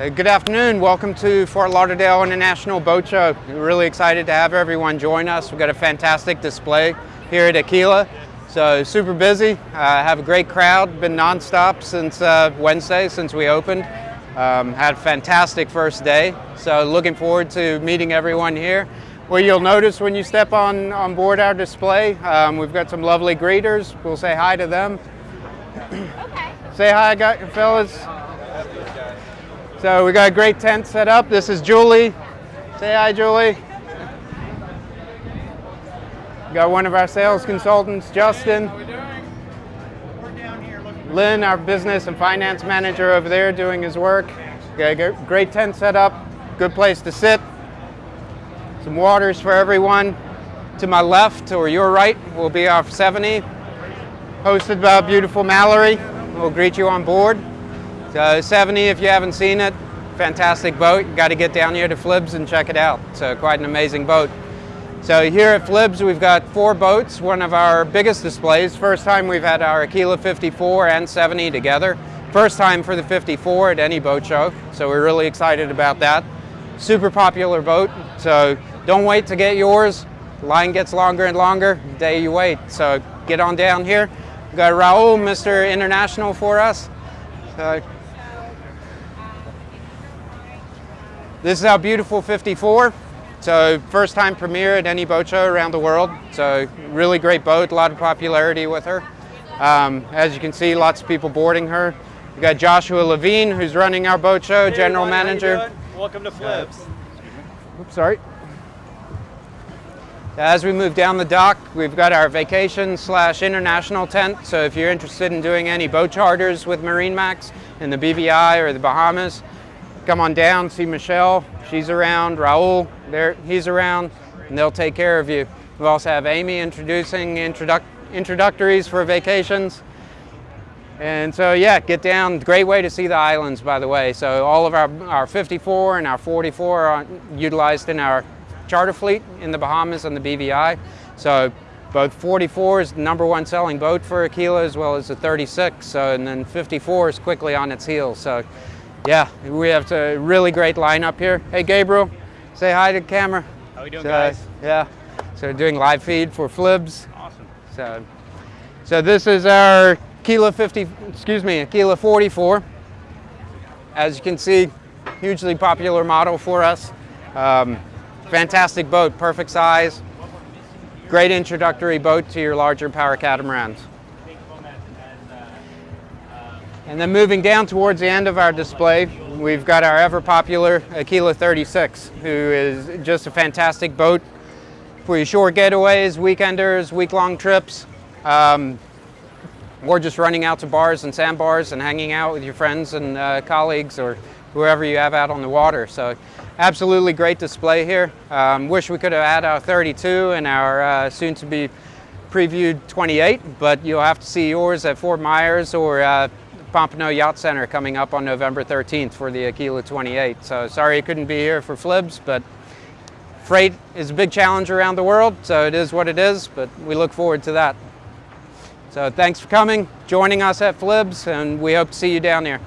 Good afternoon. Welcome to Fort Lauderdale International Boat Show. We're really excited to have everyone join us. We've got a fantastic display here at Aquila. So super busy. Uh, have a great crowd. Been nonstop since uh, Wednesday, since we opened. Um, had a fantastic first day. So looking forward to meeting everyone here. Well, you'll notice when you step on, on board our display, um, we've got some lovely greeters. We'll say hi to them. Okay. Say hi, fellas. So we got a great tent set up. This is Julie. Say hi, Julie. Got one of our sales consultants, Justin. Lynn, our business and finance manager over there doing his work. Got a great tent set up, good place to sit. Some waters for everyone. To my left or your right will be our 70, hosted by beautiful Mallory. We'll greet you on board. So 70, if you haven't seen it, fantastic boat. You got to get down here to Flibs and check it out. So quite an amazing boat. So here at Flibs, we've got four boats, one of our biggest displays. First time we've had our Aquila 54 and 70 together. First time for the 54 at any boat show, so we're really excited about that. Super popular boat, so don't wait to get yours. line gets longer and longer the day you wait. So get on down here. We've got Raul, Mr. International for us. So this is our beautiful 54. So first time premiere at any boat show around the world. So really great boat, a lot of popularity with her. Um, as you can see, lots of people boarding her. We got Joshua Levine, who's running our boat show, hey general everyone, manager. Welcome to Flibs. Oops, sorry. As we move down the dock, we've got our vacation slash international tent. So if you're interested in doing any boat charters with Marine Max in the BVI or the Bahamas, come on down, see Michelle. She's around. Raul, there, he's around, and they'll take care of you. We also have Amy introducing introduc introductories for vacations. And so yeah, get down. Great way to see the islands, by the way. So all of our, our 54 and our 44 are utilized in our charter fleet in the Bahamas and the BVI. So both 44 is the number one selling boat for Aquila as well as the 36. So, and then 54 is quickly on its heels. So yeah, we have a really great lineup here. Hey Gabriel, say hi to the camera. How we doing so, guys? Yeah, so doing live feed for Flibs. Awesome. So, so this is our Aquila 50, excuse me, Aquila 44. As you can see, hugely popular model for us. Um, Fantastic boat, perfect size. Great introductory boat to your larger power catamarans. And then moving down towards the end of our display, we've got our ever popular Aquila 36, who is just a fantastic boat for your short getaways, weekenders, week-long trips, um, or just running out to bars and sandbars and hanging out with your friends and uh, colleagues or whoever you have out on the water. So absolutely great display here. Um, wish we could have had our 32 and our uh, soon to be previewed 28, but you'll have to see yours at Fort Myers or uh, Pompano Yacht Center coming up on November 13th for the Aquila 28. So sorry I couldn't be here for Flibs, but freight is a big challenge around the world, so it is what it is, but we look forward to that. So thanks for coming, joining us at Flibs, and we hope to see you down there.